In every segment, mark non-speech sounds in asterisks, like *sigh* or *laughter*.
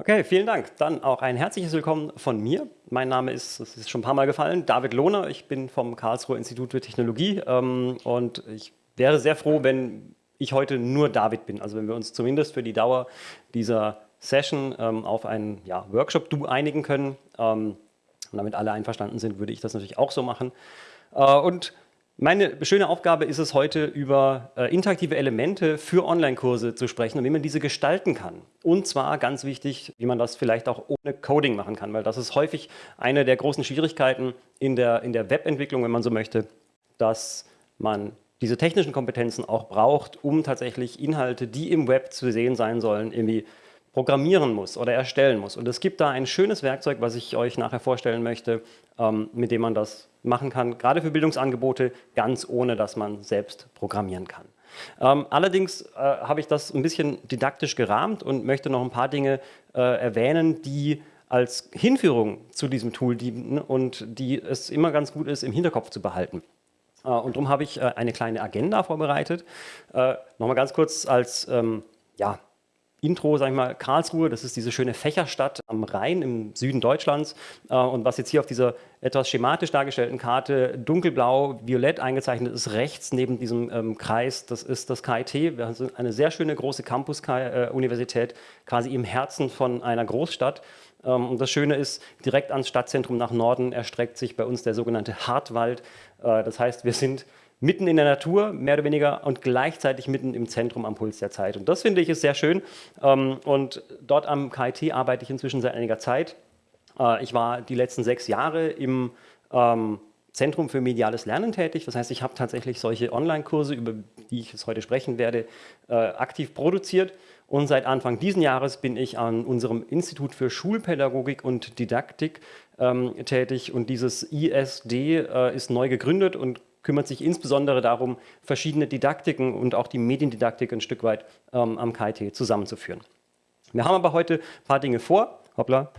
Okay, vielen Dank. Dann auch ein herzliches Willkommen von mir. Mein Name ist, das ist schon ein paar Mal gefallen, David Lohner. Ich bin vom Karlsruher Institut für Technologie ähm, und ich wäre sehr froh, wenn ich heute nur David bin. Also wenn wir uns zumindest für die Dauer dieser Session ähm, auf einen ja, Workshop-Du einigen können. Ähm, und damit alle einverstanden sind, würde ich das natürlich auch so machen. Äh, und meine schöne Aufgabe ist es heute, über äh, interaktive Elemente für Online-Kurse zu sprechen und wie man diese gestalten kann. Und zwar ganz wichtig, wie man das vielleicht auch ohne Coding machen kann, weil das ist häufig eine der großen Schwierigkeiten in der, in der Webentwicklung, wenn man so möchte, dass man diese technischen Kompetenzen auch braucht, um tatsächlich Inhalte, die im Web zu sehen sein sollen, irgendwie programmieren muss oder erstellen muss. Und es gibt da ein schönes Werkzeug, was ich euch nachher vorstellen möchte, ähm, mit dem man das machen kann, gerade für Bildungsangebote, ganz ohne, dass man selbst programmieren kann. Ähm, allerdings äh, habe ich das ein bisschen didaktisch gerahmt und möchte noch ein paar Dinge äh, erwähnen, die als Hinführung zu diesem Tool dienen und die es immer ganz gut ist, im Hinterkopf zu behalten. Äh, und darum habe ich äh, eine kleine Agenda vorbereitet. Äh, Nochmal ganz kurz als ähm, ja, Intro, sage ich mal, Karlsruhe, das ist diese schöne Fächerstadt am Rhein im Süden Deutschlands. Äh, und was jetzt hier auf dieser etwas schematisch dargestellten Karte dunkelblau, violett eingezeichnet ist, rechts neben diesem ähm, Kreis, das ist das KIT. Wir haben eine sehr schöne große Campus-Universität, quasi im Herzen von einer Großstadt. Ähm, und das Schöne ist, direkt ans Stadtzentrum nach Norden erstreckt sich bei uns der sogenannte Hartwald. Äh, das heißt, wir sind mitten in der Natur, mehr oder weniger, und gleichzeitig mitten im Zentrum am Puls der Zeit. Und das finde ich ist sehr schön. Ähm, und dort am KIT arbeite ich inzwischen seit einiger Zeit. Äh, ich war die letzten sechs Jahre im ähm, Zentrum für mediales Lernen tätig. Das heißt, ich habe tatsächlich solche Online-Kurse, über die ich es heute sprechen werde, äh, aktiv produziert. Und seit Anfang dieses Jahres bin ich an unserem Institut für Schulpädagogik und Didaktik ähm, tätig. Und dieses ISD äh, ist neu gegründet und kümmert sich insbesondere darum, verschiedene Didaktiken und auch die Mediendidaktik ein Stück weit ähm, am KIT zusammenzuführen. Wir haben aber heute ein paar Dinge vor. Hoppla,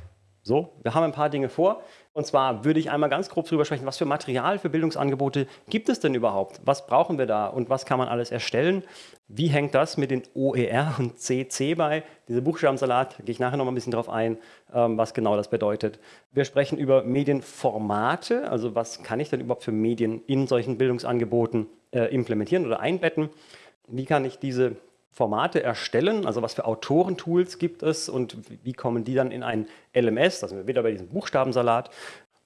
so, wir haben ein paar Dinge vor. Und zwar würde ich einmal ganz grob darüber sprechen, was für Material für Bildungsangebote gibt es denn überhaupt? Was brauchen wir da und was kann man alles erstellen? Wie hängt das mit den OER und CC bei? Diese Buchstabensalat, gehe ich nachher noch mal ein bisschen drauf ein, ähm, was genau das bedeutet. Wir sprechen über Medienformate, also was kann ich denn überhaupt für Medien in solchen Bildungsangeboten äh, implementieren oder einbetten? Wie kann ich diese Formate erstellen, also was für Autorentools gibt es und wie kommen die dann in ein LMS, da sind wir wieder bei diesem Buchstabensalat.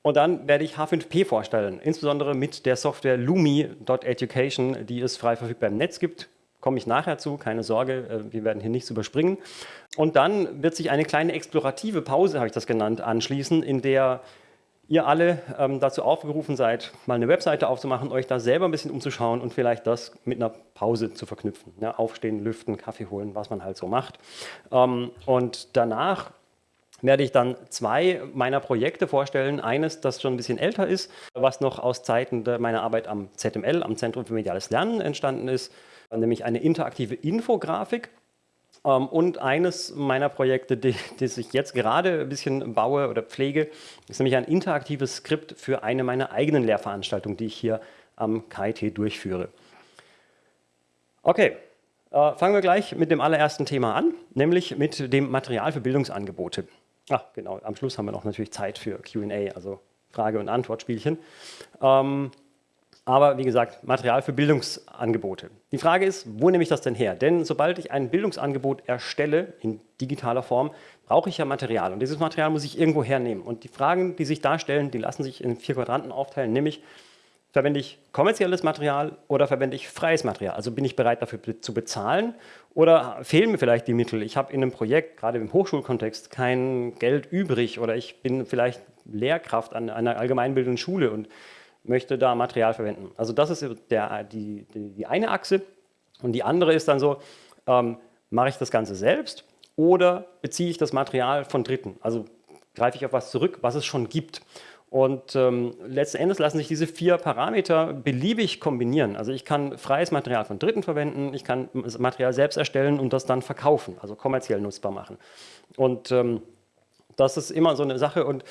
Und dann werde ich H5P vorstellen, insbesondere mit der Software Lumi.education, die es frei verfügbar im Netz gibt. Komme ich nachher zu, keine Sorge, äh, wir werden hier nichts überspringen. Und dann wird sich eine kleine explorative Pause, habe ich das genannt, anschließen, in der ihr alle ähm, dazu aufgerufen seid, mal eine Webseite aufzumachen, euch da selber ein bisschen umzuschauen und vielleicht das mit einer Pause zu verknüpfen. Ja, aufstehen, lüften, Kaffee holen, was man halt so macht. Ähm, und danach werde ich dann zwei meiner Projekte vorstellen. Eines, das schon ein bisschen älter ist, was noch aus Zeiten meiner Arbeit am ZML, am Zentrum für Mediales Lernen entstanden ist, nämlich eine interaktive Infografik. Ähm, und eines meiner Projekte, das ich jetzt gerade ein bisschen baue oder pflege, ist nämlich ein interaktives Skript für eine meiner eigenen Lehrveranstaltungen, die ich hier am KIT durchführe. Okay, äh, fangen wir gleich mit dem allerersten Thema an, nämlich mit dem Material für Bildungsangebote. Ach, genau, am Schluss haben wir noch natürlich Zeit für Q&A, also Frage- und Antwortspielchen. Ähm, aber wie gesagt, Material für Bildungsangebote. Die Frage ist, wo nehme ich das denn her? Denn sobald ich ein Bildungsangebot erstelle, in digitaler Form, brauche ich ja Material. Und dieses Material muss ich irgendwo hernehmen. Und die Fragen, die sich darstellen, die lassen sich in vier Quadranten aufteilen, nämlich verwende ich kommerzielles Material oder verwende ich freies Material? Also bin ich bereit dafür zu bezahlen oder fehlen mir vielleicht die Mittel? Ich habe in einem Projekt, gerade im Hochschulkontext, kein Geld übrig oder ich bin vielleicht Lehrkraft an einer allgemeinbildenden Schule und möchte da Material verwenden. Also das ist der, die, die, die eine Achse. Und die andere ist dann so, ähm, mache ich das Ganze selbst oder beziehe ich das Material von Dritten? Also greife ich auf was zurück, was es schon gibt. Und ähm, letzten Endes lassen sich diese vier Parameter beliebig kombinieren. Also ich kann freies Material von Dritten verwenden, ich kann das Material selbst erstellen und das dann verkaufen, also kommerziell nutzbar machen. Und ähm, das ist immer so eine Sache. Und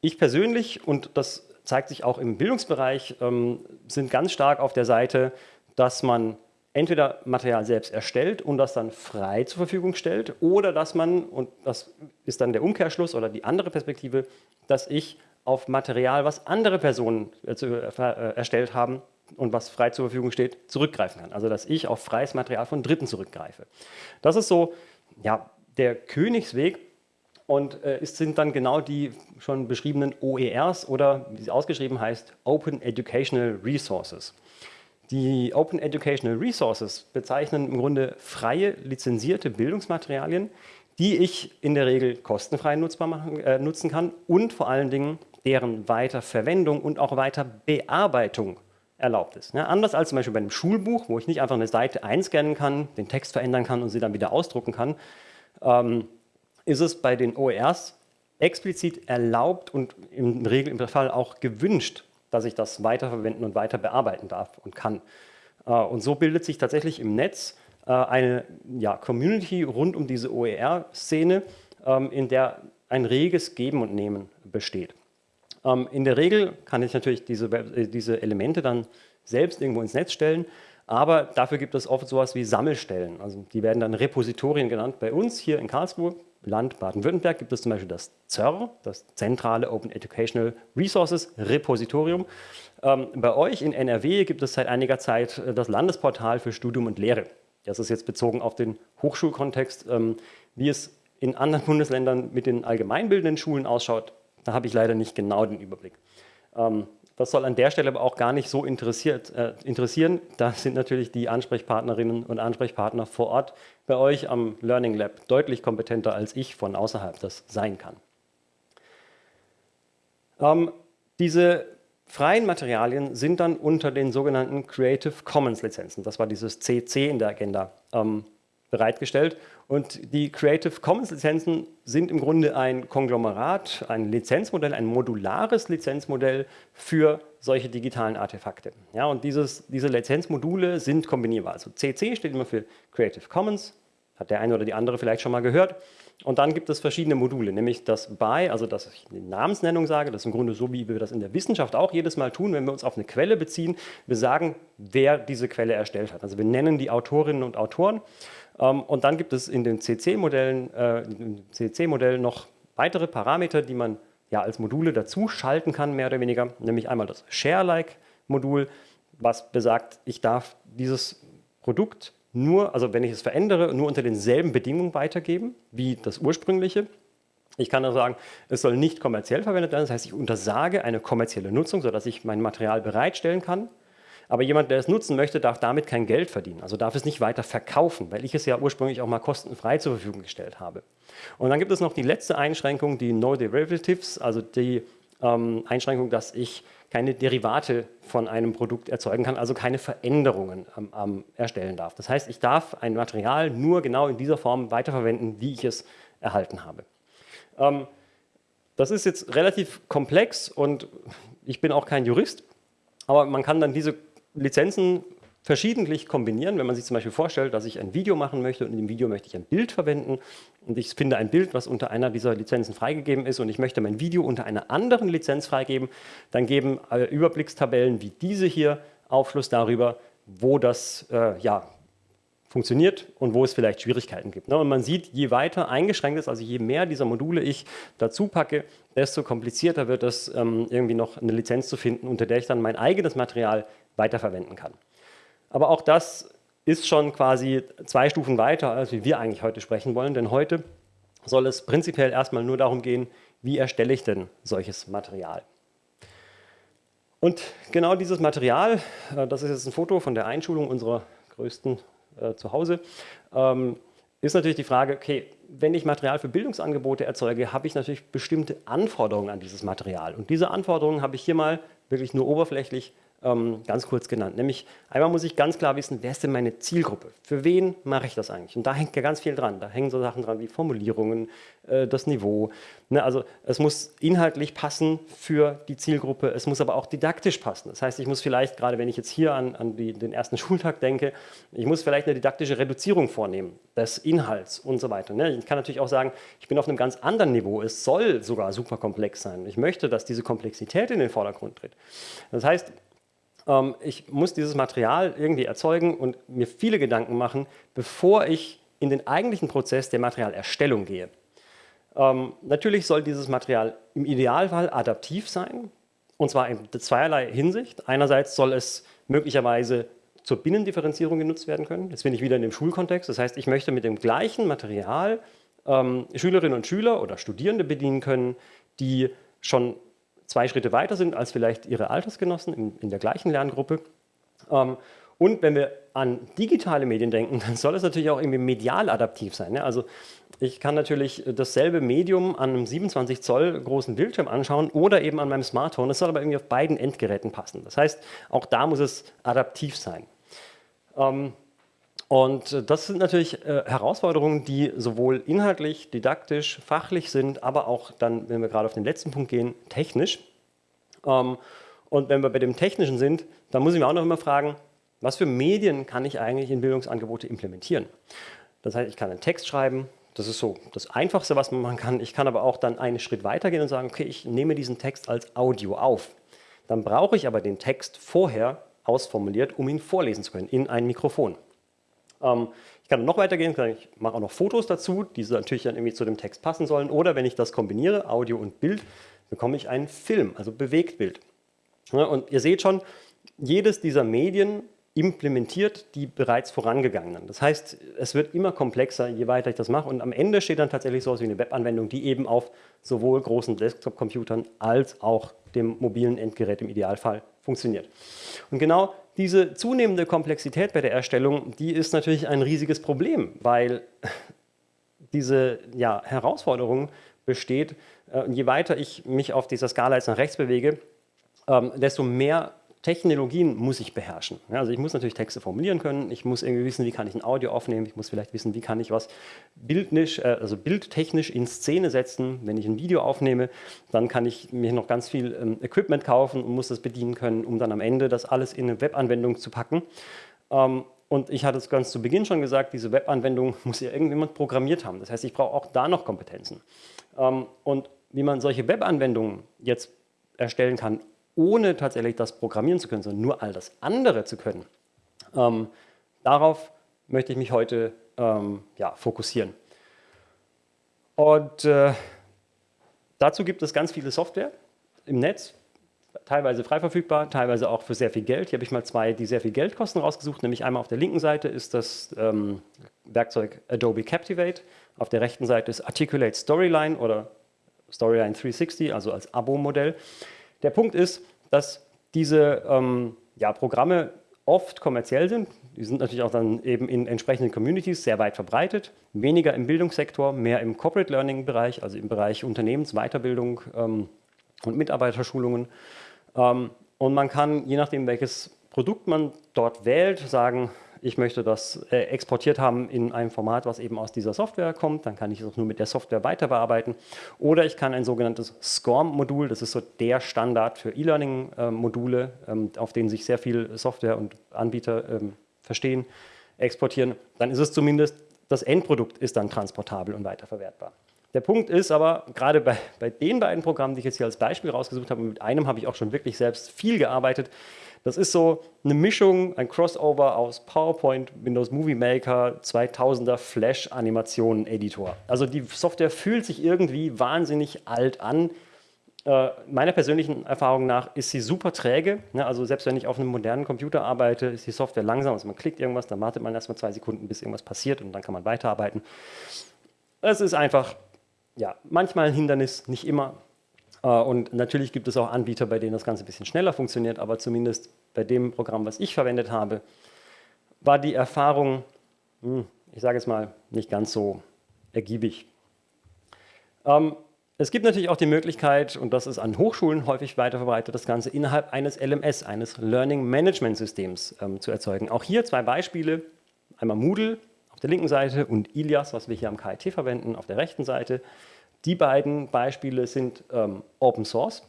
ich persönlich, und das zeigt sich auch im Bildungsbereich, ähm, sind ganz stark auf der Seite, dass man entweder Material selbst erstellt und das dann frei zur Verfügung stellt oder dass man, und das ist dann der Umkehrschluss oder die andere Perspektive, dass ich auf Material, was andere Personen äh, äh, erstellt haben und was frei zur Verfügung steht, zurückgreifen kann. Also dass ich auf freies Material von Dritten zurückgreife. Das ist so ja, der Königsweg und äh, es sind dann genau die schon beschriebenen OERs oder wie sie ausgeschrieben heißt, Open Educational Resources. Die Open Educational Resources bezeichnen im Grunde freie, lizenzierte Bildungsmaterialien, die ich in der Regel kostenfrei nutzbar machen, äh, nutzen kann und vor allen Dingen deren Weiterverwendung und auch Weiterbearbeitung erlaubt ist. Ja, anders als zum Beispiel bei einem Schulbuch, wo ich nicht einfach eine Seite einscannen kann, den Text verändern kann und sie dann wieder ausdrucken kann, ähm, ist es bei den OERs explizit erlaubt und im Regelfall auch gewünscht, dass ich das weiterverwenden und weiter bearbeiten darf und kann. Äh, und so bildet sich tatsächlich im Netz äh, eine ja, Community rund um diese OER-Szene, ähm, in der ein reges Geben und Nehmen besteht. Ähm, in der Regel kann ich natürlich diese, äh, diese Elemente dann selbst irgendwo ins Netz stellen, aber dafür gibt es oft sowas wie Sammelstellen. Also die werden dann Repositorien genannt. Bei uns hier in Karlsruhe Land Baden-Württemberg gibt es zum Beispiel das ZER, das Zentrale Open Educational Resources Repositorium. Ähm, bei euch in NRW gibt es seit einiger Zeit äh, das Landesportal für Studium und Lehre. Das ist jetzt bezogen auf den Hochschulkontext. Ähm, wie es in anderen *laughs* Bundesländern mit den allgemeinbildenden Schulen ausschaut, da habe ich leider nicht genau den Überblick. Ähm, das soll an der Stelle aber auch gar nicht so interessiert, äh, interessieren. Da sind natürlich die Ansprechpartnerinnen und Ansprechpartner vor Ort bei euch am Learning Lab deutlich kompetenter, als ich von außerhalb das sein kann. Ähm, diese freien Materialien sind dann unter den sogenannten Creative Commons Lizenzen, das war dieses CC in der Agenda, ähm, bereitgestellt. Und die Creative Commons Lizenzen sind im Grunde ein Konglomerat, ein Lizenzmodell, ein modulares Lizenzmodell für solche digitalen Artefakte. Ja, und dieses, diese Lizenzmodule sind kombinierbar. Also CC steht immer für Creative Commons, hat der eine oder die andere vielleicht schon mal gehört. Und dann gibt es verschiedene Module, nämlich das BY, also dass ich eine Namensnennung sage, das ist im Grunde so, wie wir das in der Wissenschaft auch jedes Mal tun, wenn wir uns auf eine Quelle beziehen. Wir sagen, wer diese Quelle erstellt hat. Also wir nennen die Autorinnen und Autoren und dann gibt es in den CC-Modellen äh, CC noch weitere Parameter, die man ja als Module dazu schalten kann, mehr oder weniger, nämlich einmal das Share-like-Modul, was besagt, ich darf dieses Produkt nur, also wenn ich es verändere, nur unter denselben Bedingungen weitergeben wie das ursprüngliche. Ich kann also sagen, es soll nicht kommerziell verwendet werden, das heißt, ich untersage eine kommerzielle Nutzung, sodass ich mein Material bereitstellen kann. Aber jemand, der es nutzen möchte, darf damit kein Geld verdienen, also darf es nicht weiter verkaufen, weil ich es ja ursprünglich auch mal kostenfrei zur Verfügung gestellt habe. Und dann gibt es noch die letzte Einschränkung, die No Derivatives, also die ähm, Einschränkung, dass ich keine Derivate von einem Produkt erzeugen kann, also keine Veränderungen ähm, ähm, erstellen darf. Das heißt, ich darf ein Material nur genau in dieser Form weiterverwenden, wie ich es erhalten habe. Ähm, das ist jetzt relativ komplex und ich bin auch kein Jurist, aber man kann dann diese Lizenzen verschiedentlich kombinieren. Wenn man sich zum Beispiel vorstellt, dass ich ein Video machen möchte und in dem Video möchte ich ein Bild verwenden und ich finde ein Bild, was unter einer dieser Lizenzen freigegeben ist und ich möchte mein Video unter einer anderen Lizenz freigeben, dann geben äh, Überblickstabellen wie diese hier Aufschluss darüber, wo das äh, ja, funktioniert und wo es vielleicht Schwierigkeiten gibt. Ne? Und man sieht, je weiter eingeschränkt ist, also je mehr dieser Module ich dazu packe, desto komplizierter wird es, ähm, irgendwie noch eine Lizenz zu finden, unter der ich dann mein eigenes Material weiterverwenden kann. Aber auch das ist schon quasi zwei Stufen weiter, als wie wir eigentlich heute sprechen wollen, denn heute soll es prinzipiell erstmal nur darum gehen, wie erstelle ich denn solches Material. Und genau dieses Material, äh, das ist jetzt ein Foto von der Einschulung unserer größten äh, zu Hause, ähm, ist natürlich die Frage, okay, wenn ich Material für Bildungsangebote erzeuge, habe ich natürlich bestimmte Anforderungen an dieses Material. Und diese Anforderungen habe ich hier mal wirklich nur oberflächlich ähm, ganz kurz genannt. Nämlich einmal muss ich ganz klar wissen, wer ist denn meine Zielgruppe? Für wen mache ich das eigentlich? Und da hängt ja ganz viel dran. Da hängen so Sachen dran wie Formulierungen, äh, das Niveau. Ne? Also es muss inhaltlich passen für die Zielgruppe, es muss aber auch didaktisch passen. Das heißt, ich muss vielleicht, gerade wenn ich jetzt hier an, an die, den ersten Schultag denke, ich muss vielleicht eine didaktische Reduzierung vornehmen des Inhalts und so weiter. Ne? Ich kann natürlich auch sagen, ich bin auf einem ganz anderen Niveau. Es soll sogar super komplex sein. Ich möchte, dass diese Komplexität in den Vordergrund tritt. Das heißt, Ähm, ich muss dieses Material irgendwie erzeugen und mir viele Gedanken machen, bevor ich in den eigentlichen Prozess der Materialerstellung gehe. Ähm, natürlich soll dieses Material im Idealfall adaptiv sein, und zwar in zweierlei Hinsicht. Einerseits soll es möglicherweise zur Binnendifferenzierung genutzt werden können. Das finde ich wieder in dem Schulkontext. Das heißt, ich möchte mit dem gleichen Material ähm, Schülerinnen und Schüler oder Studierende bedienen können, die schon zwei Schritte weiter sind als vielleicht ihre Altersgenossen in, in der gleichen Lerngruppe. Ähm, und wenn wir an digitale Medien denken, *laughs* dann soll es natürlich auch irgendwie medial adaptiv sein. Ne? Also ich kann natürlich dasselbe Medium an einem 27 Zoll großen Bildschirm anschauen oder eben an meinem Smartphone. Das soll aber irgendwie auf beiden Endgeräten passen. Das heißt, auch da muss es adaptiv sein. Ähm, und das sind natürlich äh, Herausforderungen, die sowohl inhaltlich, didaktisch, fachlich sind, aber auch dann, wenn wir gerade auf den letzten Punkt gehen, technisch. Ähm, und wenn wir bei dem Technischen sind, dann muss ich mir auch noch immer fragen, was für Medien kann ich eigentlich in Bildungsangebote implementieren? Das heißt, ich kann einen Text schreiben, das ist so das Einfachste, was man machen kann. Ich kann aber auch dann einen Schritt weitergehen und sagen, okay, ich nehme diesen Text als Audio auf. Dann brauche ich aber den Text vorher ausformuliert, um ihn vorlesen zu können in ein Mikrofon. Ähm, ich kann noch weitergehen, ich mache auch noch Fotos dazu, die natürlich dann irgendwie zu dem Text passen sollen. Oder wenn ich das kombiniere, Audio und Bild, bekomme ich einen Film, also Bewegtbild. Ja, und ihr seht schon, jedes dieser Medien implementiert die bereits vorangegangenen. Das heißt, es wird immer komplexer, je weiter ich das mache. Und am Ende steht dann tatsächlich so etwas wie eine Webanwendung, die eben auf sowohl großen Desktop-Computern als auch dem mobilen Endgerät im Idealfall funktioniert. Und genau diese zunehmende Komplexität bei der Erstellung, die ist natürlich ein riesiges Problem, weil *laughs* diese ja, Herausforderung besteht, äh, je weiter ich mich auf dieser Skala jetzt nach rechts bewege, ähm, desto mehr Technologien muss ich beherrschen. Ja, also ich muss natürlich Texte formulieren können, ich muss irgendwie wissen, wie kann ich ein Audio aufnehmen, ich muss vielleicht wissen, wie kann ich was bildnisch, äh, also bildtechnisch in Szene setzen. Wenn ich ein Video aufnehme, dann kann ich mir noch ganz viel ähm, Equipment kaufen und muss das bedienen können, um dann am Ende das alles in eine Webanwendung zu packen. Ähm, und ich hatte es ganz zu Beginn schon gesagt, diese Webanwendung *laughs* muss ja irgendjemand programmiert haben. Das heißt, ich brauche auch da noch Kompetenzen. Ähm, und wie man solche Webanwendungen jetzt erstellen kann, ohne tatsächlich das programmieren zu können, sondern nur all das andere zu können. Ähm, darauf möchte ich mich heute ähm, ja, fokussieren. Und äh, dazu gibt es ganz viele Software im Netz, teilweise frei verfügbar, teilweise auch für sehr viel Geld. Hier habe ich mal zwei, die sehr viel Geld kosten, rausgesucht. Nämlich einmal auf der linken Seite ist das ähm, Werkzeug Adobe Captivate. Auf der rechten Seite ist Articulate Storyline oder Storyline 360, also als Abo-Modell. Der Punkt ist, dass diese ähm, ja, Programme oft kommerziell sind. Die sind natürlich auch dann eben in entsprechenden Communities sehr weit verbreitet. Weniger im Bildungssektor, mehr im Corporate Learning Bereich, also im Bereich Unternehmensweiterbildung ähm, und Mitarbeiterschulungen. Ähm, und man kann, je nachdem welches Produkt man dort wählt, sagen, ich möchte das äh, exportiert haben in einem Format, was eben aus dieser Software kommt, dann kann ich es auch nur mit der Software weiter bearbeiten. Oder ich kann ein sogenanntes SCORM-Modul, das ist so der Standard für E-Learning-Module, ähm, auf denen sich sehr viel Software und Anbieter ähm, verstehen, exportieren. Dann ist es zumindest, das Endprodukt ist dann transportabel und weiterverwertbar. Der Punkt ist aber, gerade bei, bei den beiden Programmen, die ich jetzt hier als Beispiel rausgesucht habe, mit einem habe ich auch schon wirklich selbst viel gearbeitet, das ist so eine Mischung, ein Crossover aus PowerPoint, Windows Movie Maker, 2000er Flash Animationen Editor. Also die Software fühlt sich irgendwie wahnsinnig alt an. Äh, meiner persönlichen Erfahrung nach ist sie super träge. Ne? Also selbst wenn ich auf einem modernen Computer arbeite, ist die Software langsam. Also man klickt irgendwas, dann wartet man erstmal zwei Sekunden, bis irgendwas passiert und dann kann man weiterarbeiten. Es ist einfach, ja, manchmal ein Hindernis, nicht immer. Äh, und natürlich gibt es auch Anbieter, bei denen das Ganze ein bisschen schneller funktioniert, aber zumindest bei dem Programm, was ich verwendet habe, war die Erfahrung, hm, ich sage es mal, nicht ganz so ergiebig. Ähm, es gibt natürlich auch die Möglichkeit, und das ist an Hochschulen häufig weiter verbreitet, das Ganze innerhalb eines LMS, eines Learning Management Systems ähm, zu erzeugen. Auch hier zwei Beispiele, einmal Moodle auf der linken Seite und Ilias, was wir hier am KIT verwenden, auf der rechten Seite. Die beiden Beispiele sind ähm, Open Source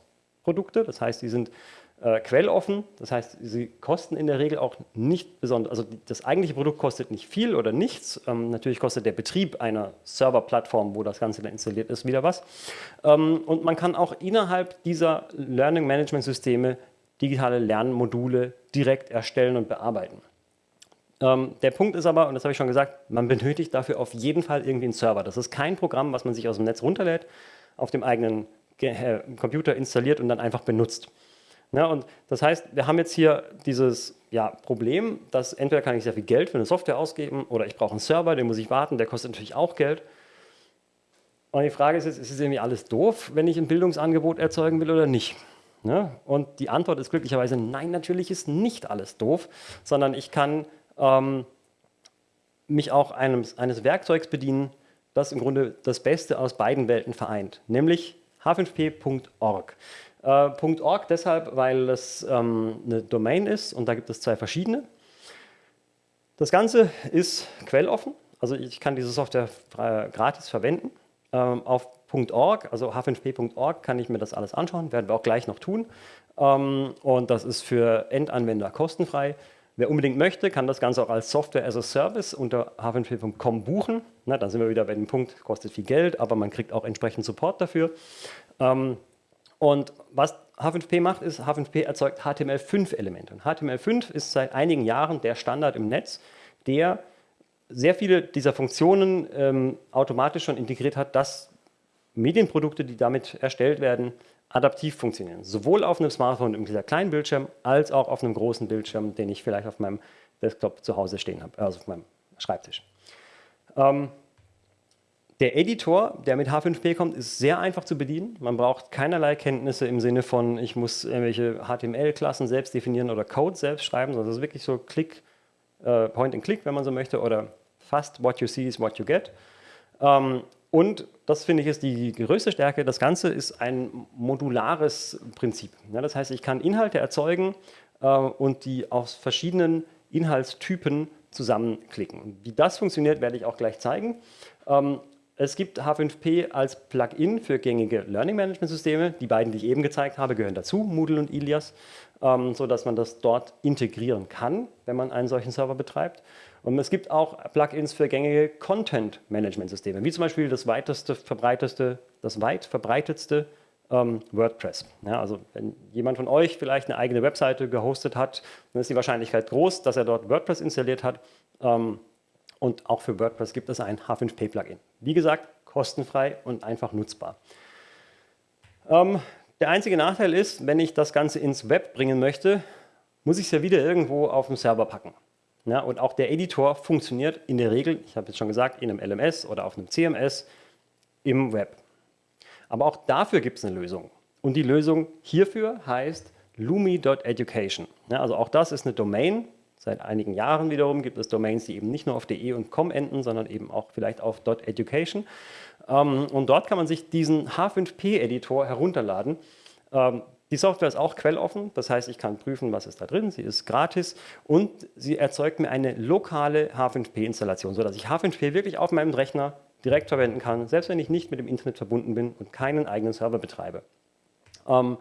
Produkte, das heißt, die sind äh, quelloffen, das heißt, sie kosten in der Regel auch nicht besonders, also das eigentliche Produkt kostet nicht viel oder nichts, ähm, natürlich kostet der Betrieb einer Serverplattform, wo das Ganze dann installiert ist, wieder was. Ähm, und man kann auch innerhalb dieser Learning Management Systeme digitale Lernmodule direkt erstellen und bearbeiten. Ähm, der Punkt ist aber, und das habe ich schon gesagt, man benötigt dafür auf jeden Fall irgendwie einen Server. Das ist kein Programm, was man sich aus dem Netz runterlädt, auf dem eigenen äh, Computer installiert und dann einfach benutzt. Ja, und das heißt, wir haben jetzt hier dieses ja, Problem, dass entweder kann ich sehr viel Geld für eine Software ausgeben oder ich brauche einen Server, den muss ich warten, der kostet natürlich auch Geld. Und die Frage ist jetzt, ist es irgendwie alles doof, wenn ich ein Bildungsangebot erzeugen will oder nicht? Ja, und die Antwort ist glücklicherweise, nein, natürlich ist nicht alles doof, sondern ich kann ähm, mich auch eines, eines Werkzeugs bedienen, das im Grunde das Beste aus beiden Welten vereint, nämlich h5p.org. Äh, .org deshalb, weil es ähm, eine Domain ist und da gibt es zwei verschiedene. Das Ganze ist quelloffen, also ich kann diese Software gratis verwenden. Ähm, auf .org, also h5p.org, kann ich mir das alles anschauen, werden wir auch gleich noch tun. Ähm, und das ist für Endanwender kostenfrei. Wer unbedingt möchte, kann das Ganze auch als Software as a Service unter h5p.com buchen. Na, dann sind wir wieder bei dem Punkt, kostet viel Geld, aber man kriegt auch entsprechend Support dafür. Ähm, und was H5P macht, ist, H5P erzeugt HTML5-Elemente. Und HTML5 ist seit einigen Jahren der Standard im Netz, der sehr viele dieser Funktionen ähm, automatisch schon integriert hat, dass Medienprodukte, die damit erstellt werden, adaptiv funktionieren. Sowohl auf einem Smartphone mit dieser kleinen Bildschirm, als auch auf einem großen Bildschirm, den ich vielleicht auf meinem Desktop zu Hause stehen habe, also auf meinem Schreibtisch. Ähm, der Editor, der mit H5P kommt, ist sehr einfach zu bedienen. Man braucht keinerlei Kenntnisse im Sinne von, ich muss irgendwelche HTML-Klassen selbst definieren oder Code selbst schreiben, sondern es ist wirklich so Click, äh, Point and Click, wenn man so möchte, oder fast what you see is what you get. Ähm, und das finde ich ist die größte Stärke. Das Ganze ist ein modulares Prinzip. Ja, das heißt, ich kann Inhalte erzeugen äh, und die aus verschiedenen Inhaltstypen zusammenklicken. Wie das funktioniert, werde ich auch gleich zeigen. Ähm, es gibt H5P als Plugin für gängige Learning Management Systeme. Die beiden, die ich eben gezeigt habe, gehören dazu, Moodle und Ilias, ähm, sodass man das dort integrieren kann, wenn man einen solchen Server betreibt. Und es gibt auch Plugins für gängige Content Management Systeme, wie zum Beispiel das weiteste, verbreiteste, das weit verbreitetste ähm, WordPress. Ja, also wenn jemand von euch vielleicht eine eigene Webseite gehostet hat, dann ist die Wahrscheinlichkeit groß, dass er dort WordPress installiert hat. Ähm, und auch für WordPress gibt es ein H5P-Plugin. Wie gesagt, kostenfrei und einfach nutzbar. Ähm, der einzige Nachteil ist, wenn ich das Ganze ins Web bringen möchte, muss ich es ja wieder irgendwo auf dem Server packen. Ja, und auch der Editor funktioniert in der Regel, ich habe jetzt schon gesagt, in einem LMS oder auf einem CMS im Web. Aber auch dafür gibt es eine Lösung. Und die Lösung hierfür heißt lumi.education. Ja, also auch das ist eine Domain, Seit einigen Jahren wiederum gibt es Domains, die eben nicht nur auf .de und .com enden, sondern eben auch vielleicht auf .education. Ähm, und dort kann man sich diesen H5P-Editor herunterladen. Ähm, die Software ist auch quelloffen, das heißt, ich kann prüfen, was ist da drin. Sie ist gratis und sie erzeugt mir eine lokale H5P-Installation, sodass ich H5P wirklich auf meinem Rechner direkt verwenden kann, selbst wenn ich nicht mit dem Internet verbunden bin und keinen eigenen Server betreibe. Ähm,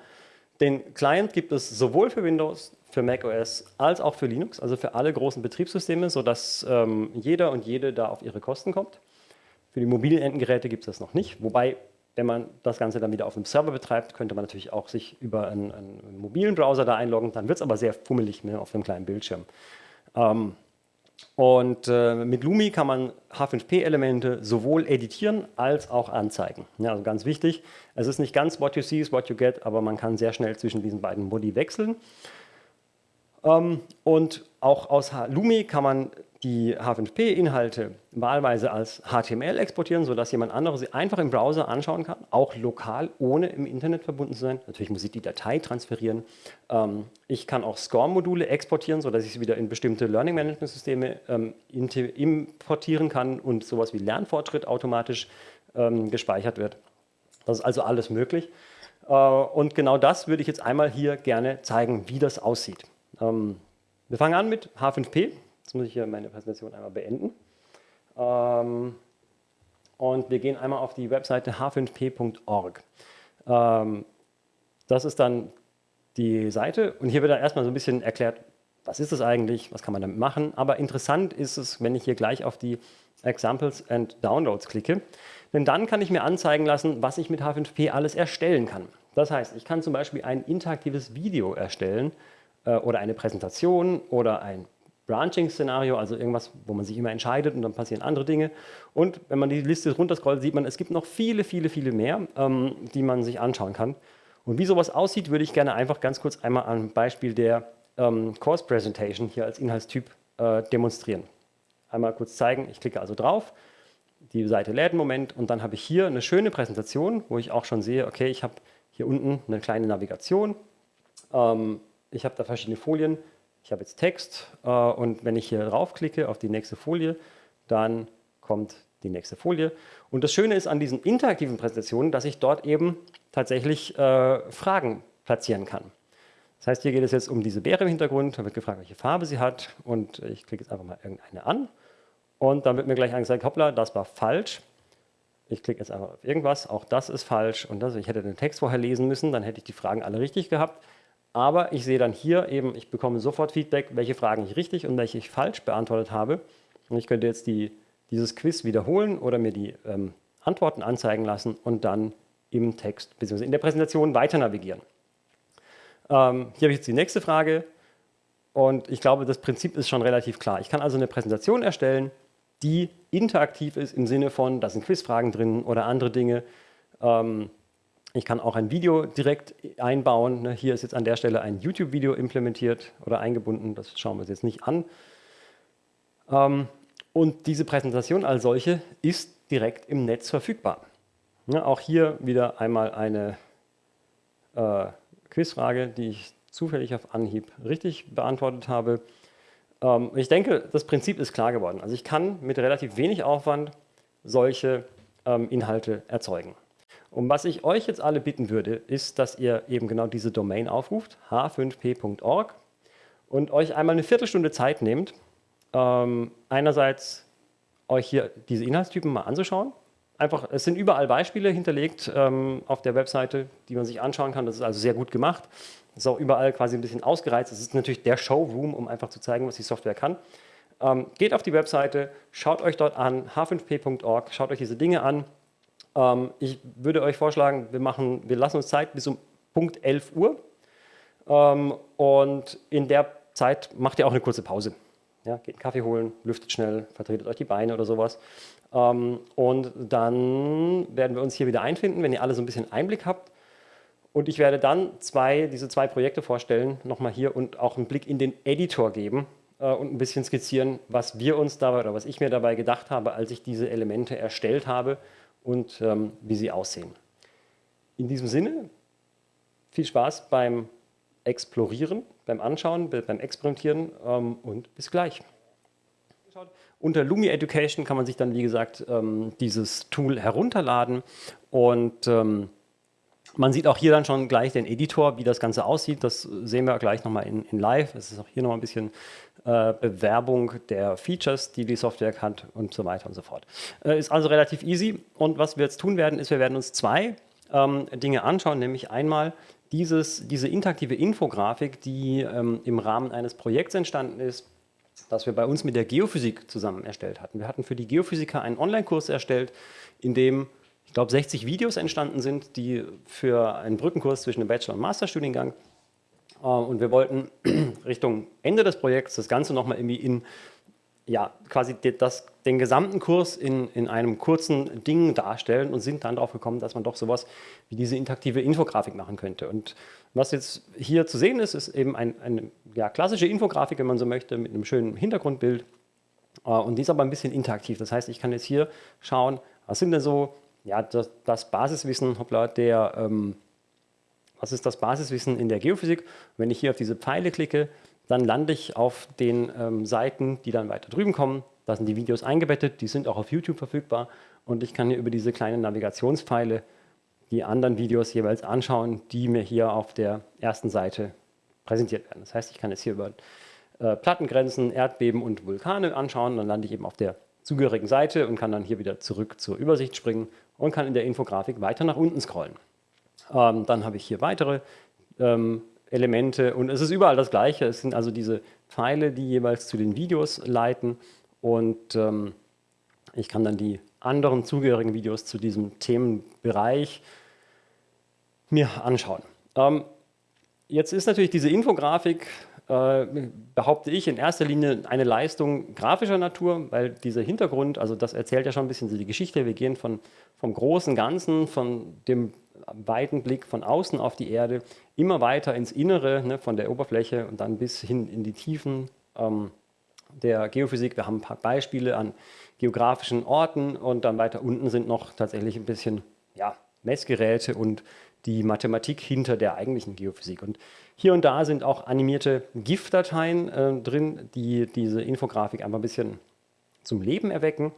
den Client gibt es sowohl für Windows, für macOS als auch für Linux, also für alle großen Betriebssysteme, sodass ähm, jeder und jede da auf ihre Kosten kommt. Für die mobilen Endgeräte gibt es das noch nicht, wobei, wenn man das Ganze dann wieder auf einem Server betreibt, könnte man natürlich auch sich über einen, einen mobilen Browser da einloggen, dann wird es aber sehr fummelig ne, auf einem kleinen Bildschirm. Ähm, und äh, mit Lumi kann man H5P-Elemente sowohl editieren als auch anzeigen. Ja, also ganz wichtig, es ist nicht ganz what you see is what you get, aber man kann sehr schnell zwischen diesen beiden Modi wechseln. Ähm, und auch aus Lumi kann man die H5P-Inhalte wahlweise als HTML exportieren, sodass jemand anderes sie einfach im Browser anschauen kann, auch lokal, ohne im Internet verbunden zu sein. Natürlich muss ich die Datei transferieren. Ähm, ich kann auch SCORM-Module exportieren, sodass ich sie wieder in bestimmte Learning-Management-Systeme ähm, importieren kann und sowas wie Lernfortschritt automatisch ähm, gespeichert wird. Das ist also alles möglich. Äh, und genau das würde ich jetzt einmal hier gerne zeigen, wie das aussieht. wir fangen an mit H5P. Jetzt muss ich hier meine Präsentation einmal beenden. Ähm, und wir gehen einmal auf die Webseite h5p.org. Ähm, das ist dann die Seite und hier wird dann erstmal so ein bisschen erklärt, was ist das eigentlich, was kann man damit machen. Aber interessant ist es, wenn ich hier gleich auf die Examples and Downloads klicke, denn dann kann ich mir anzeigen lassen, was ich mit H5P alles erstellen kann. Das heißt, ich kann zum Beispiel ein interaktives Video erstellen äh, oder eine Präsentation oder ein Branching-Szenario, also irgendwas, wo man sich immer entscheidet und dann passieren andere Dinge. Und wenn man die Liste runterscrollt, sieht man, es gibt noch viele, viele, viele mehr, ähm, die man sich anschauen kann. Und wie sowas aussieht, würde ich gerne einfach ganz kurz einmal am Beispiel der ähm, Course Presentation hier als Inhaltstyp äh, demonstrieren. Einmal kurz zeigen, ich klicke also drauf, die Seite lädt einen Moment und dann habe ich hier eine schöne Präsentation, wo ich auch schon sehe, okay, ich habe hier unten eine kleine Navigation, ähm, ich habe da verschiedene Folien, ich habe jetzt Text äh, und wenn ich hier draufklicke auf die nächste Folie, dann kommt die nächste Folie. Und das Schöne ist an diesen interaktiven Präsentationen, dass ich dort eben tatsächlich äh, Fragen platzieren kann. Das heißt, hier geht es jetzt um diese Beere im Hintergrund, da wird gefragt, welche Farbe sie hat und ich klicke jetzt einfach mal irgendeine an und dann wird mir gleich angezeigt, hoppla, das war falsch. Ich klicke jetzt einfach auf irgendwas, auch das ist falsch und das, ich hätte den Text vorher lesen müssen, dann hätte ich die Fragen alle richtig gehabt. Aber ich sehe dann hier eben, ich bekomme sofort Feedback, welche Fragen ich richtig und welche ich falsch beantwortet habe. Und ich könnte jetzt die, dieses Quiz wiederholen oder mir die ähm, Antworten anzeigen lassen und dann im Text bzw. in der Präsentation weiter navigieren. Ähm, hier habe ich jetzt die nächste Frage und ich glaube, das Prinzip ist schon relativ klar. Ich kann also eine Präsentation erstellen, die interaktiv ist im Sinne von, da sind Quizfragen drin oder andere Dinge. Ähm, ich kann auch ein Video direkt einbauen. Ne, hier ist jetzt an der Stelle ein YouTube-Video implementiert oder eingebunden. Das schauen wir uns jetzt nicht an. Ähm, und diese Präsentation als solche ist direkt im Netz verfügbar. Auch hier wieder einmal eine äh, Quizfrage, die ich zufällig auf Anhieb richtig beantwortet habe. Ähm, ich denke, das Prinzip ist klar geworden. Also ich kann mit relativ wenig Aufwand solche ähm, Inhalte erzeugen. Und was ich euch jetzt alle bitten würde, ist, dass ihr eben genau diese Domain aufruft, h5p.org, und euch einmal eine Viertelstunde Zeit nehmt, ähm, einerseits euch hier diese Inhaltstypen mal anzuschauen. Einfach, es sind überall Beispiele hinterlegt ähm, auf der Webseite, die man sich anschauen kann. Das ist also sehr gut gemacht. Es ist auch überall quasi ein bisschen ausgereizt. Es ist natürlich der Showroom, um einfach zu zeigen, was die Software kann. Ähm, geht auf die Webseite, schaut euch dort an, h5p.org, schaut euch diese Dinge an ähm, ich würde euch vorschlagen, wir, machen, wir lassen uns Zeit bis um Punkt 11 Uhr ähm, und in der Zeit macht ihr auch eine kurze Pause. Ja, geht einen Kaffee holen, lüftet schnell, vertretet euch die Beine oder sowas. Ähm, und dann werden wir uns hier wieder einfinden, wenn ihr alle so ein bisschen Einblick habt. Und ich werde dann zwei, diese zwei Projekte vorstellen, nochmal hier und auch einen Blick in den Editor geben äh, und ein bisschen skizzieren, was wir uns dabei oder was ich mir dabei gedacht habe, als ich diese Elemente erstellt habe und ähm, wie sie aussehen. In diesem Sinne, viel Spaß beim Explorieren, beim Anschauen, beim Experimentieren ähm, und bis gleich. Unter Lumi Education kann man sich dann, wie gesagt, ähm, dieses Tool herunterladen und ähm, man sieht auch hier dann schon gleich den Editor, wie das Ganze aussieht. Das sehen wir gleich nochmal in, in live. Es ist auch hier nochmal ein bisschen äh, Bewerbung der Features, die die Software hat und so weiter und so fort. Äh, ist also relativ easy. Und was wir jetzt tun werden, ist, wir werden uns zwei ähm, Dinge anschauen, nämlich einmal dieses, diese interaktive Infografik, die ähm, im Rahmen eines Projekts entstanden ist, das wir bei uns mit der Geophysik zusammen erstellt hatten. Wir hatten für die Geophysiker einen Online-Kurs erstellt, in dem glaube, 60 Videos entstanden sind, die für einen Brückenkurs zwischen dem Bachelor- und Masterstudiengang äh, und wir wollten *clears throat* Richtung Ende des Projekts das Ganze nochmal irgendwie in, ja, quasi das, den gesamten Kurs in, in einem kurzen Ding darstellen und sind dann darauf gekommen, dass man doch sowas wie diese interaktive Infografik machen könnte. Und was jetzt hier zu sehen ist, ist eben ein, eine ja, klassische Infografik, wenn man so möchte, mit einem schönen Hintergrundbild. Äh, und die ist aber ein bisschen interaktiv. Das heißt, ich kann jetzt hier schauen, was sind denn so ja, das, das Basiswissen hoppla, der ähm, was ist das Basiswissen in der Geophysik? Wenn ich hier auf diese Pfeile klicke, dann lande ich auf den ähm, Seiten, die dann weiter drüben kommen. Da sind die Videos eingebettet, die sind auch auf YouTube verfügbar und ich kann hier über diese kleinen Navigationspfeile die anderen Videos jeweils anschauen, die mir hier auf der ersten Seite präsentiert werden. Das heißt, ich kann jetzt hier über äh, Plattengrenzen, Erdbeben und Vulkane anschauen, dann lande ich eben auf der zugehörigen Seite und kann dann hier wieder zurück zur Übersicht springen und kann in der Infografik weiter nach unten scrollen. Ähm, dann habe ich hier weitere ähm, Elemente und es ist überall das Gleiche. Es sind also diese Pfeile, die jeweils zu den Videos leiten und ähm, ich kann dann die anderen zugehörigen Videos zu diesem Themenbereich mir anschauen. Ähm, jetzt ist natürlich diese Infografik, äh, behaupte ich, in erster Linie eine Leistung grafischer Natur, weil dieser Hintergrund, also das erzählt ja schon ein bisschen die Geschichte, wir gehen von, vom großen Ganzen, von dem weiten Blick von außen auf die Erde, immer weiter ins Innere, ne, von der Oberfläche und dann bis hin in die Tiefen ähm, der Geophysik. Wir haben ein paar Beispiele an geografischen Orten und dann weiter unten sind noch tatsächlich ein bisschen ja, Messgeräte und die Mathematik hinter der eigentlichen Geophysik. Und hier und da sind auch animierte GIF-Dateien äh, drin, die diese Infografik einfach ein bisschen zum Leben erwecken.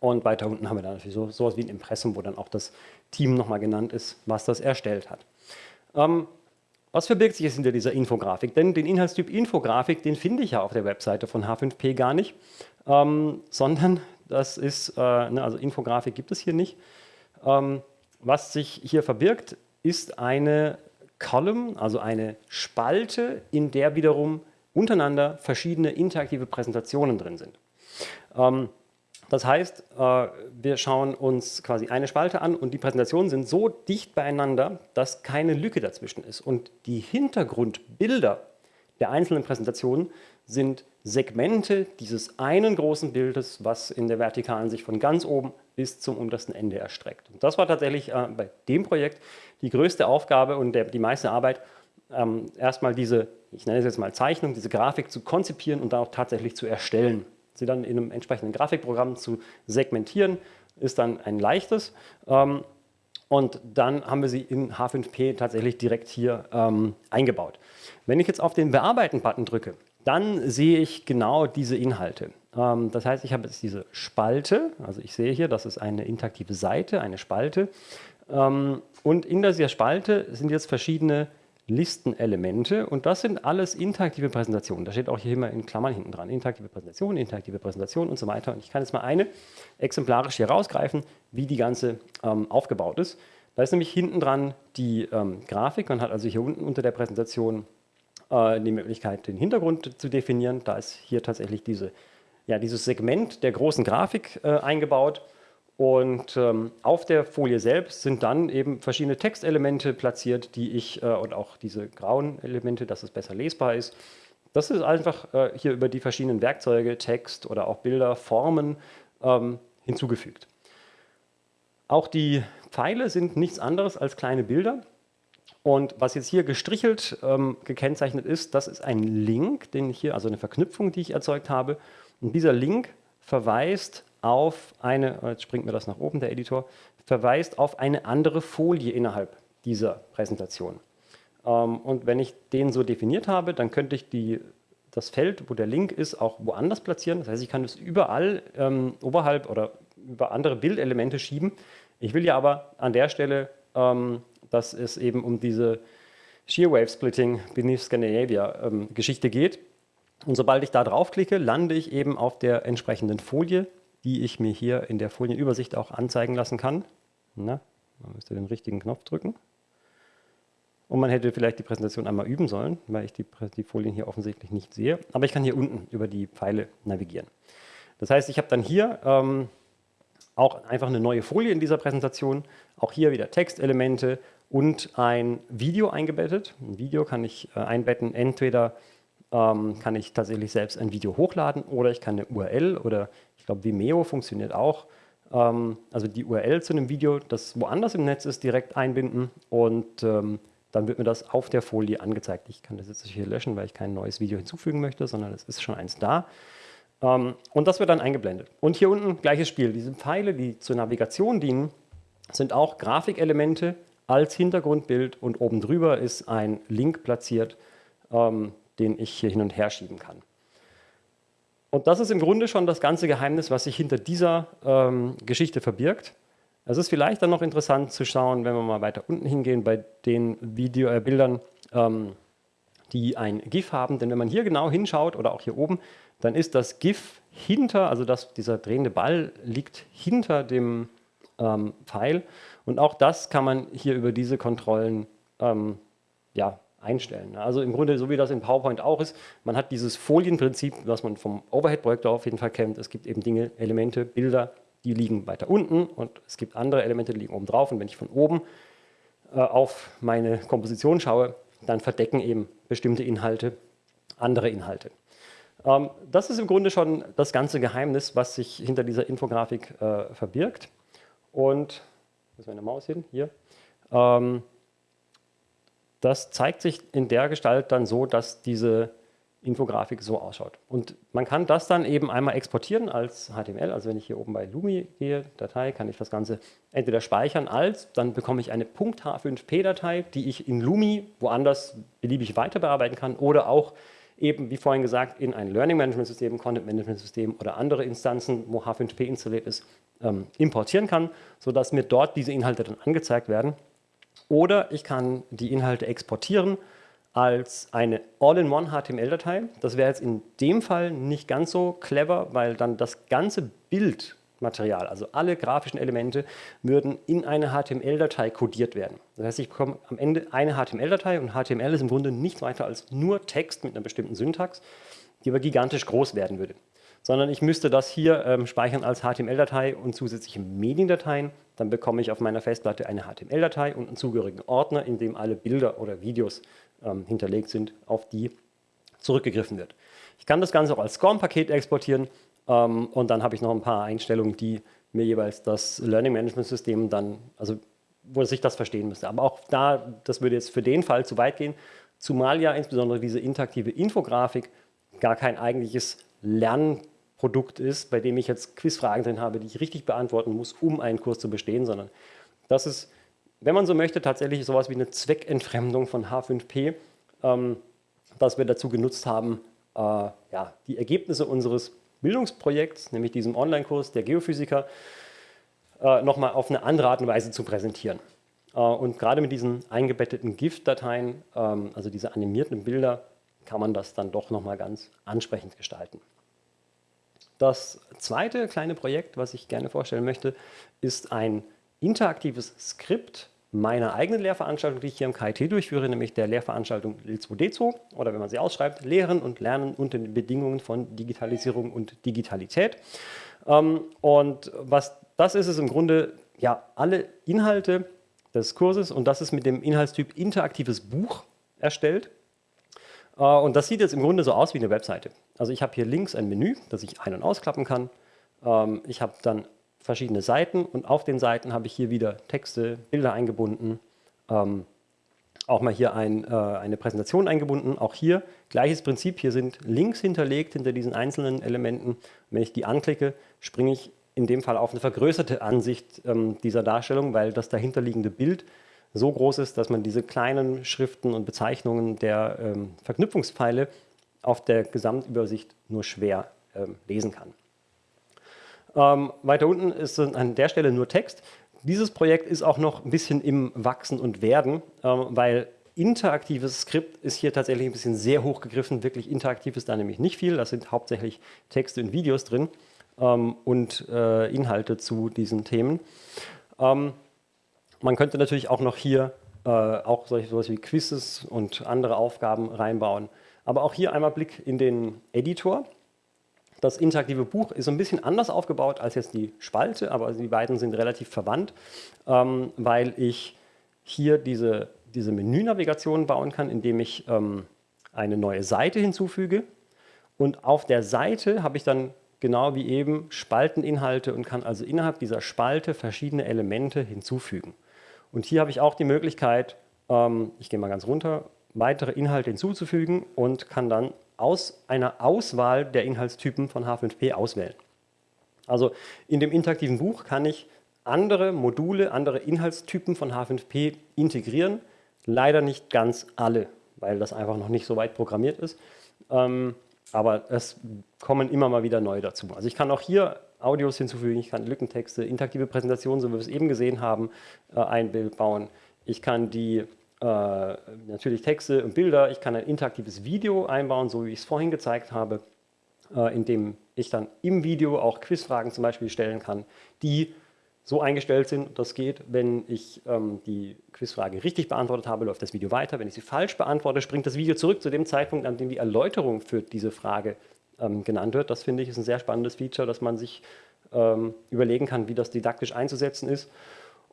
Und weiter unten haben wir dann natürlich so, sowas wie ein Impressum, wo dann auch das Team nochmal genannt ist, was das erstellt hat. Ähm, was verbirgt sich jetzt hinter dieser Infografik? Denn den Inhaltstyp Infografik, den finde ich ja auf der Webseite von H5P gar nicht, ähm, sondern das ist, äh, ne, also Infografik gibt es hier nicht. Ähm, was sich hier verbirgt, ist eine Column, also eine Spalte, in der wiederum untereinander verschiedene interaktive Präsentationen drin sind. Ähm, das heißt, äh, wir schauen uns quasi eine Spalte an und die Präsentationen sind so dicht beieinander, dass keine Lücke dazwischen ist. Und die Hintergrundbilder der einzelnen Präsentationen sind Segmente dieses einen großen Bildes, was in der Vertikalen sich von ganz oben bis zum untersten Ende erstreckt. Und das war tatsächlich äh, bei dem Projekt die größte Aufgabe und der, die meiste Arbeit, ähm, erstmal diese, ich nenne es jetzt mal Zeichnung, diese Grafik zu konzipieren und dann auch tatsächlich zu erstellen sie dann in einem entsprechenden Grafikprogramm zu segmentieren, ist dann ein leichtes. Ähm, und dann haben wir sie in H5P tatsächlich direkt hier ähm, eingebaut. Wenn ich jetzt auf den Bearbeiten-Button drücke, dann sehe ich genau diese Inhalte. Ähm, das heißt, ich habe jetzt diese Spalte, also ich sehe hier, das ist eine interaktive Seite, eine Spalte. Ähm, und in dieser Spalte sind jetzt verschiedene Listenelemente und das sind alles interaktive Präsentationen. Da steht auch hier immer in Klammern hinten dran, interaktive Präsentation, interaktive Präsentation und so weiter. Und ich kann jetzt mal eine exemplarisch hier rausgreifen, wie die ganze ähm, aufgebaut ist. Da ist nämlich hinten dran die ähm, Grafik. Man hat also hier unten unter der Präsentation äh, die Möglichkeit, den Hintergrund zu definieren. Da ist hier tatsächlich diese, ja, dieses Segment der großen Grafik äh, eingebaut. Und ähm, auf der Folie selbst sind dann eben verschiedene Textelemente platziert, die ich, äh, und auch diese grauen Elemente, dass es besser lesbar ist. Das ist einfach äh, hier über die verschiedenen Werkzeuge, Text oder auch Bilder, Formen ähm, hinzugefügt. Auch die Pfeile sind nichts anderes als kleine Bilder. Und was jetzt hier gestrichelt ähm, gekennzeichnet ist, das ist ein Link, den ich hier, also eine Verknüpfung, die ich erzeugt habe. Und dieser Link verweist auf eine, jetzt springt mir das nach oben, der Editor, verweist auf eine andere Folie innerhalb dieser Präsentation. Ähm, und wenn ich den so definiert habe, dann könnte ich die, das Feld, wo der Link ist, auch woanders platzieren. Das heißt, ich kann es überall ähm, oberhalb oder über andere Bildelemente schieben. Ich will ja aber an der Stelle, ähm, dass es eben um diese Shear Wave Splitting beneath Scandinavia ähm, geht. Und sobald ich da draufklicke, lande ich eben auf der entsprechenden Folie, die ich mir hier in der Folienübersicht auch anzeigen lassen kann. Na, man müsste den richtigen Knopf drücken. Und man hätte vielleicht die Präsentation einmal üben sollen, weil ich die, die, Folien hier offensichtlich nicht sehe. Aber ich kann hier unten über die Pfeile navigieren. Das heißt, ich habe dann hier ähm, auch einfach eine neue Folie in dieser Präsentation. Auch hier wieder Textelemente und ein Video eingebettet. Ein Video kann ich äh, einbetten, entweder ähm, kann ich tatsächlich selbst ein Video hochladen oder ich kann eine URL oder glaube, Vimeo funktioniert auch. Ähm, also die URL zu einem Video, das woanders im Netz ist, direkt einbinden und ähm, dann wird mir das auf der Folie angezeigt. Ich kann das jetzt hier löschen, weil ich kein neues Video hinzufügen möchte, sondern es ist schon eins da. Ähm, und das wird dann eingeblendet. Und hier unten gleiches Spiel. Diese Pfeile, die zur Navigation dienen, sind auch Grafikelemente als Hintergrundbild und oben drüber ist ein Link platziert, ähm, den ich hier hin und her schieben kann. Und das ist im Grunde schon das ganze Geheimnis, was sich hinter dieser ähm, Geschichte verbirgt. Es ist vielleicht dann noch interessant zu schauen, wenn wir mal weiter unten hingehen, bei den Video, äh, Bildern, ähm, die ein GIF haben. Denn wenn man hier genau hinschaut oder auch hier oben, dann ist das GIF hinter, also das, dieser drehende Ball liegt hinter dem ähm, Pfeil. Und auch das kann man hier über diese Kontrollen ähm, ja, einstellen. Also im Grunde, so wie das in PowerPoint auch ist, man hat dieses Folienprinzip, was man vom Overhead-Projektor auf jeden Fall kennt. Es gibt eben Dinge, Elemente, Bilder, die liegen weiter unten und es gibt andere Elemente, die liegen oben drauf. Und wenn ich von oben äh, auf meine Komposition schaue, dann verdecken eben bestimmte Inhalte andere Inhalte. Ähm, das ist im Grunde schon das ganze Geheimnis, was sich hinter dieser Infografik äh, verbirgt. Und, wo ist meine Maus hin? Hier. Ähm, das zeigt sich in der Gestalt dann so, dass diese Infografik so ausschaut. Und man kann das dann eben einmal exportieren als HTML. Also wenn ich hier oben bei Lumi gehe, Datei, kann ich das Ganze entweder speichern als, dann bekomme ich eine .h5p-Datei, die ich in Lumi woanders beliebig weiter bearbeiten kann oder auch eben, wie vorhin gesagt, in ein Learning Management System, Content Management System oder andere Instanzen, wo H5P installiert ist, ähm, importieren kann, sodass mir dort diese Inhalte dann angezeigt werden. Oder ich kann die Inhalte exportieren als eine All-in-One HTML-Datei. Das wäre jetzt in dem Fall nicht ganz so clever, weil dann das ganze Bildmaterial, also alle grafischen Elemente, würden in eine HTML-Datei kodiert werden. Das heißt, ich bekomme am Ende eine HTML-Datei und HTML ist im Grunde nichts weiter als nur Text mit einer bestimmten Syntax, die aber gigantisch groß werden würde sondern ich müsste das hier ähm, speichern als HTML-Datei und zusätzliche Mediendateien. Dann bekomme ich auf meiner Festplatte eine HTML-Datei und einen zugehörigen Ordner, in dem alle Bilder oder Videos ähm, hinterlegt sind, auf die zurückgegriffen wird. Ich kann das Ganze auch als SCORM-Paket exportieren ähm, und dann habe ich noch ein paar Einstellungen, die mir jeweils das Learning Management System dann, also wo sich das verstehen müsste. Aber auch da, das würde jetzt für den Fall zu weit gehen, zumal ja insbesondere diese interaktive Infografik gar kein eigentliches Lern Produkt ist, bei dem ich jetzt Quizfragen drin habe, die ich richtig beantworten muss, um einen Kurs zu bestehen, sondern das ist, wenn man so möchte, tatsächlich sowas wie eine Zweckentfremdung von H5P, ähm, das wir dazu genutzt haben, äh, ja, die Ergebnisse unseres Bildungsprojekts, nämlich diesem Online-Kurs der Geophysiker, äh, nochmal auf eine andere Art und Weise zu präsentieren. Äh, und gerade mit diesen eingebetteten GIF-Dateien, ähm, also diese animierten Bilder, kann man das dann doch nochmal ganz ansprechend gestalten. Das zweite kleine Projekt, was ich gerne vorstellen möchte, ist ein interaktives Skript meiner eigenen Lehrveranstaltung, die ich hier im KIT durchführe, nämlich der Lehrveranstaltung L2D2 oder wenn man sie ausschreibt, Lehren und Lernen unter den Bedingungen von Digitalisierung und Digitalität. Ähm, und was das ist, ist im Grunde ja alle Inhalte des Kurses und das ist mit dem Inhaltstyp interaktives Buch erstellt. Äh, und das sieht jetzt im Grunde so aus wie eine Webseite. Also ich habe hier links ein Menü, das ich ein- und ausklappen kann. Ähm, ich habe dann verschiedene Seiten und auf den Seiten habe ich hier wieder Texte, Bilder eingebunden, ähm, auch mal hier ein, äh, eine Präsentation eingebunden. Auch hier gleiches Prinzip, hier sind Links hinterlegt hinter diesen einzelnen Elementen. Wenn ich die anklicke, springe ich in dem Fall auf eine vergrößerte Ansicht ähm, dieser Darstellung, weil das dahinterliegende Bild so groß ist, dass man diese kleinen Schriften und Bezeichnungen der ähm, Verknüpfungspfeile auf der Gesamtübersicht nur schwer ähm, lesen kann. Ähm, weiter unten ist an der Stelle nur Text. Dieses Projekt ist auch noch ein bisschen im Wachsen und Werden, ähm, weil interaktives Skript ist hier tatsächlich ein bisschen sehr hoch gegriffen. Wirklich interaktiv ist da nämlich nicht viel. Das sind hauptsächlich Texte und Videos drin ähm, und äh, Inhalte zu diesen Themen. Man könnte natürlich auch noch hier äh, auch solche sowas wie Quizzes und andere Aufgaben reinbauen. Aber auch hier einmal Blick in den Editor. Das interaktive Buch ist ein bisschen anders aufgebaut als jetzt die Spalte, aber die beiden sind relativ verwandt, ähm, weil ich hier diese, diese Menünavigation bauen kann, indem ich ähm, eine neue Seite hinzufüge. Und auf der Seite habe ich dann genau wie eben Spalteninhalte und kann also innerhalb dieser Spalte verschiedene Elemente hinzufügen. Und hier habe ich auch die Möglichkeit, ähm, ich gehe mal ganz runter, weitere Inhalte hinzuzufügen und kann dann aus einer Auswahl der Inhaltstypen von H5P auswählen. Also in dem interaktiven Buch kann ich andere Module, andere Inhaltstypen von H5P integrieren. Leider nicht ganz alle, weil das einfach noch nicht so weit programmiert ist. Ähm, aber es kommen immer mal wieder neue dazu. Also ich kann auch hier Audios hinzufügen, ich kann Lückentexte, interaktive Präsentationen, so wie wir es eben gesehen haben, äh, einbauen. Ich kann die äh, natürlich Texte und Bilder, ich kann ein interaktives Video einbauen, so wie ich es vorhin gezeigt habe, äh, in dem ich dann im Video auch Quizfragen zum Beispiel stellen kann, die so eingestellt sind, das geht, wenn ich ähm, die Quizfrage richtig beantwortet habe, läuft das Video weiter. Wenn ich sie falsch beantworte, springt das Video zurück zu dem Zeitpunkt, an dem die Erläuterung für diese Frage ähm, genannt wird. Das finde ich ist ein sehr spannendes Feature, dass man sich ähm, überlegen kann, wie das didaktisch einzusetzen ist.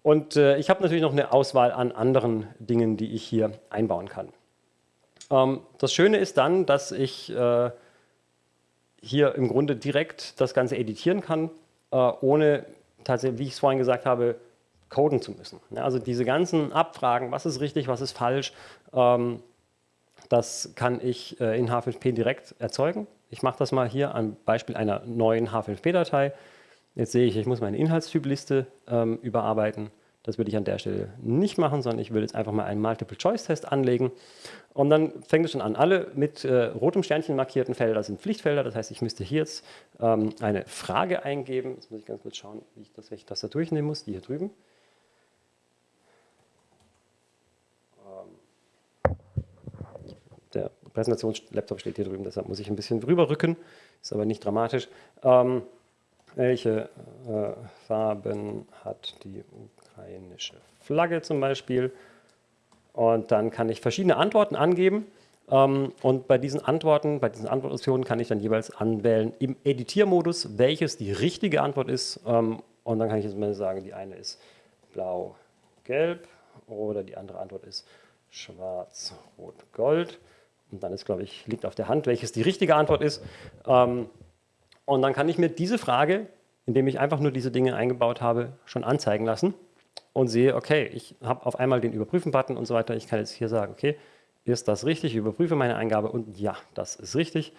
Und äh, ich habe natürlich noch eine Auswahl an anderen Dingen, die ich hier einbauen kann. Ähm, das Schöne ist dann, dass ich äh, hier im Grunde direkt das Ganze editieren kann, äh, ohne tatsächlich, wie ich es vorhin gesagt habe, coden zu müssen. Also diese ganzen Abfragen, was ist richtig, was ist falsch, ähm, das kann ich äh, in H5P direkt erzeugen. Ich mache das mal hier am Beispiel einer neuen H5P-Datei. Jetzt sehe ich, ich muss meine Inhaltstypliste ähm, überarbeiten. Das würde ich an der Stelle nicht machen, sondern ich würde jetzt einfach mal einen Multiple-Choice-Test anlegen. Und dann fängt es schon an. Alle mit äh, rotem Sternchen markierten Felder sind Pflichtfelder. Das heißt, ich müsste hier jetzt ähm, eine Frage eingeben. Jetzt muss ich ganz kurz schauen, wie ich das, welche Tastatur ich nehmen muss. Die hier drüben. Der Präsentationslaptop steht hier drüben, deshalb muss ich ein bisschen rüberrücken. Ist aber nicht dramatisch. Ähm, welche äh, Farben hat die ukrainische Flagge zum Beispiel? Und dann kann ich verschiedene Antworten angeben. Ähm, und bei diesen Antworten, bei diesen Antwortoptionen kann ich dann jeweils anwählen im Editiermodus, welches die richtige Antwort ist. Ähm, und dann kann ich jetzt mal sagen, die eine ist blau-gelb oder die andere Antwort ist schwarz-rot-gold. Und dann ist, glaube ich, liegt auf der Hand, welches die richtige Antwort ist. Ähm, und dann kann ich mir diese Frage, indem ich einfach nur diese Dinge eingebaut habe, schon anzeigen lassen und sehe, okay, ich habe auf einmal den Überprüfen-Button und so weiter. Ich kann jetzt hier sagen, okay, ist das richtig? Ich überprüfe meine Eingabe und ja, das ist richtig.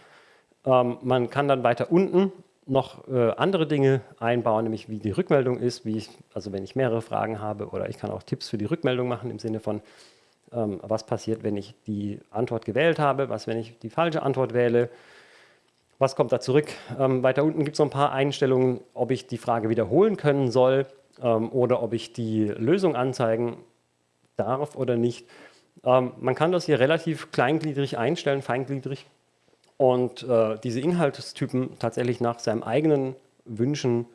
Ähm, man kann dann weiter unten noch äh, andere Dinge einbauen, nämlich wie die Rückmeldung ist, wie ich, also wenn ich mehrere Fragen habe oder ich kann auch Tipps für die Rückmeldung machen im Sinne von, ähm, was passiert, wenn ich die Antwort gewählt habe, was, wenn ich die falsche Antwort wähle, was kommt da zurück? Ähm, weiter unten gibt es noch ein paar Einstellungen, ob ich die Frage wiederholen können soll ähm, oder ob ich die Lösung anzeigen darf oder nicht. Ähm, man kann das hier relativ kleingliedrig einstellen, feingliedrig und äh, diese Inhaltstypen tatsächlich nach seinem eigenen Wünschen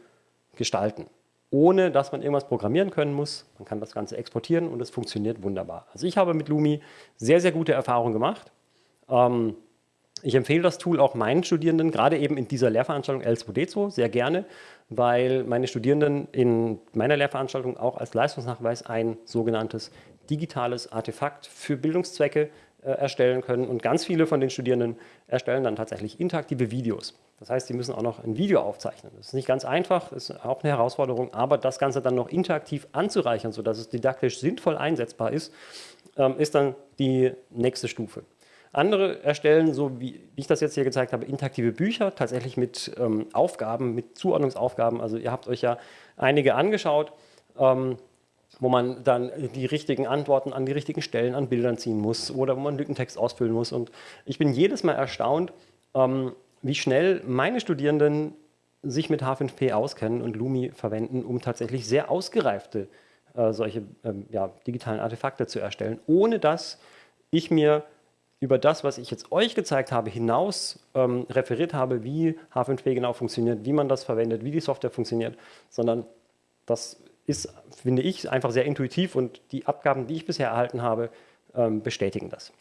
gestalten, ohne dass man irgendwas programmieren können muss. Man kann das Ganze exportieren und es funktioniert wunderbar. Also ich habe mit Lumi sehr, sehr gute Erfahrungen gemacht. Ähm, ich empfehle das Tool auch meinen Studierenden, gerade eben in dieser Lehrveranstaltung L2D2 sehr gerne, weil meine Studierenden in meiner Lehrveranstaltung auch als Leistungsnachweis ein sogenanntes digitales Artefakt für Bildungszwecke äh, erstellen können. Und ganz viele von den Studierenden erstellen dann tatsächlich interaktive Videos. Das heißt, sie müssen auch noch ein Video aufzeichnen. Das ist nicht ganz einfach, ist auch eine Herausforderung, aber das Ganze dann noch interaktiv anzureichern, sodass es didaktisch sinnvoll einsetzbar ist, ähm, ist dann die nächste Stufe. Andere erstellen, so wie ich das jetzt hier gezeigt habe, interaktive Bücher, tatsächlich mit ähm, Aufgaben, mit Zuordnungsaufgaben. Also ihr habt euch ja einige angeschaut, ähm, wo man dann die richtigen Antworten an die richtigen Stellen an Bildern ziehen muss oder wo man Lückentext ausfüllen muss. Und ich bin jedes Mal erstaunt, ähm, wie schnell meine Studierenden sich mit H5P auskennen und Lumi verwenden, um tatsächlich sehr ausgereifte äh, solche ähm, ja, digitalen Artefakte zu erstellen, ohne dass ich mir über das, was ich jetzt euch gezeigt habe, hinaus ähm, referiert habe, wie H5P genau funktioniert, wie man das verwendet, wie die Software funktioniert, sondern das ist, finde ich, einfach sehr intuitiv und die Abgaben, die ich bisher erhalten habe, ähm, bestätigen das.